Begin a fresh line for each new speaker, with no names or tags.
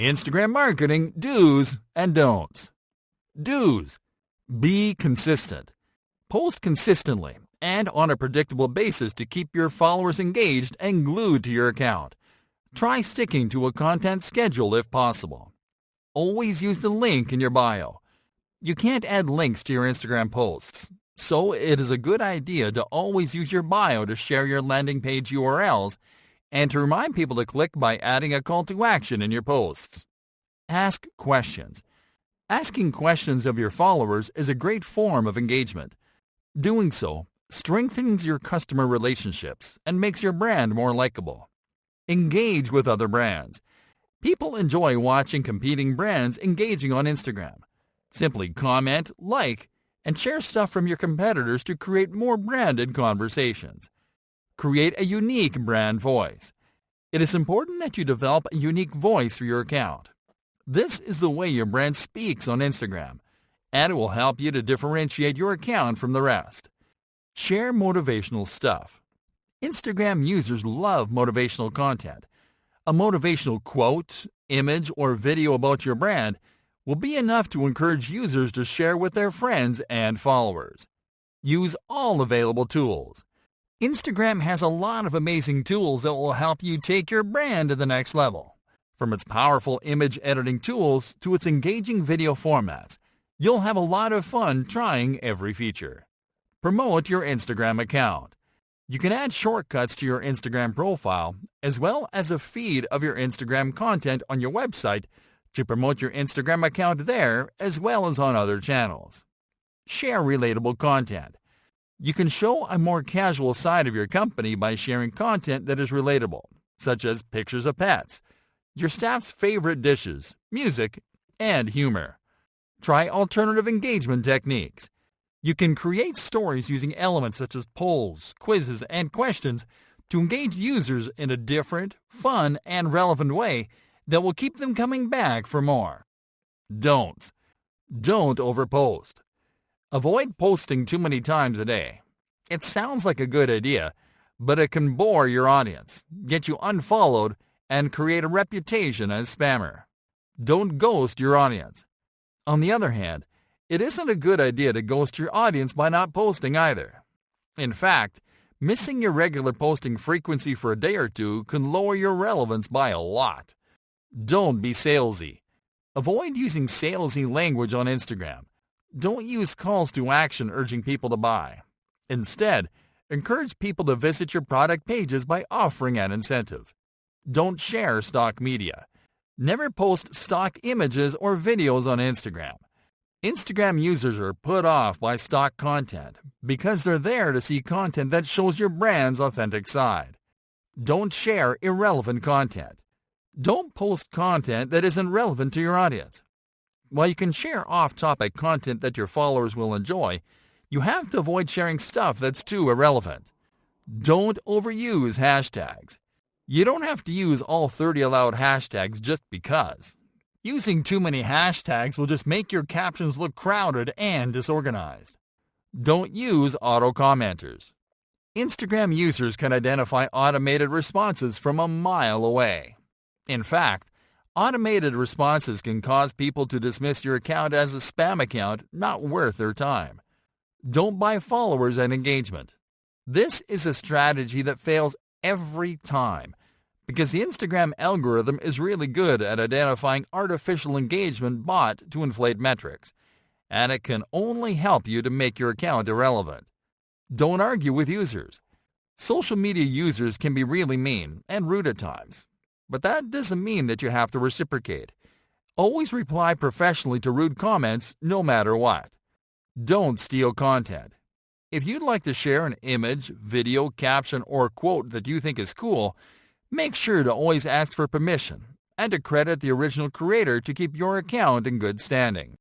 Instagram marketing do's and don'ts. Do's. Be consistent. Post consistently and on a predictable basis to keep your followers engaged and glued to your account. Try sticking to a content schedule if possible. Always use the link in your bio. You can't add links to your Instagram posts, so it is a good idea to always use your bio to share your landing page URLs and to remind people to click by adding a call to action in your posts. Ask questions. Asking questions of your followers is a great form of engagement. Doing so strengthens your customer relationships and makes your brand more likable. Engage with other brands. People enjoy watching competing brands engaging on Instagram. Simply comment, like, and share stuff from your competitors to create more branded conversations. Create a unique brand voice. It is important that you develop a unique voice for your account. This is the way your brand speaks on Instagram, and it will help you to differentiate your account from the rest. Share motivational stuff. Instagram users love motivational content. A motivational quote, image, or video about your brand will be enough to encourage users to share with their friends and followers. Use all available tools. Instagram has a lot of amazing tools that will help you take your brand to the next level. From its powerful image editing tools to its engaging video formats, you'll have a lot of fun trying every feature. Promote your Instagram account. You can add shortcuts to your Instagram profile, as well as a feed of your Instagram content on your website to promote your Instagram account there as well as on other channels. Share relatable content. You can show a more casual side of your company by sharing content that is relatable, such as pictures of pets, your staff's favorite dishes, music, and humor. Try alternative engagement techniques. You can create stories using elements such as polls, quizzes, and questions to engage users in a different, fun, and relevant way that will keep them coming back for more. Don't. Don't overpost. Avoid posting too many times a day. It sounds like a good idea, but it can bore your audience, get you unfollowed, and create a reputation as spammer. Don't ghost your audience. On the other hand, it isn't a good idea to ghost your audience by not posting either. In fact, missing your regular posting frequency for a day or two can lower your relevance by a lot. Don't be salesy. Avoid using salesy language on Instagram. Don't use calls to action urging people to buy. Instead, encourage people to visit your product pages by offering an incentive. Don't share stock media. Never post stock images or videos on Instagram. Instagram users are put off by stock content because they're there to see content that shows your brand's authentic side. Don't share irrelevant content. Don't post content that isn't relevant to your audience. While you can share off-topic content that your followers will enjoy, you have to avoid sharing stuff that's too irrelevant. Don't overuse hashtags. You don't have to use all 30 allowed hashtags just because. Using too many hashtags will just make your captions look crowded and disorganized. Don't use auto-commenters. Instagram users can identify automated responses from a mile away. In fact, automated responses can cause people to dismiss your account as a spam account not worth their time. Don't buy followers and engagement. This is a strategy that fails every time because the Instagram algorithm is really good at identifying artificial engagement bought to inflate metrics, and it can only help you to make your account irrelevant. Don't argue with users. Social media users can be really mean and rude at times, but that doesn't mean that you have to reciprocate. Always reply professionally to rude comments no matter what. Don't steal content. If you'd like to share an image, video, caption, or quote that you think is cool, Make sure to always ask for permission and to credit the original creator to keep your account in good standing.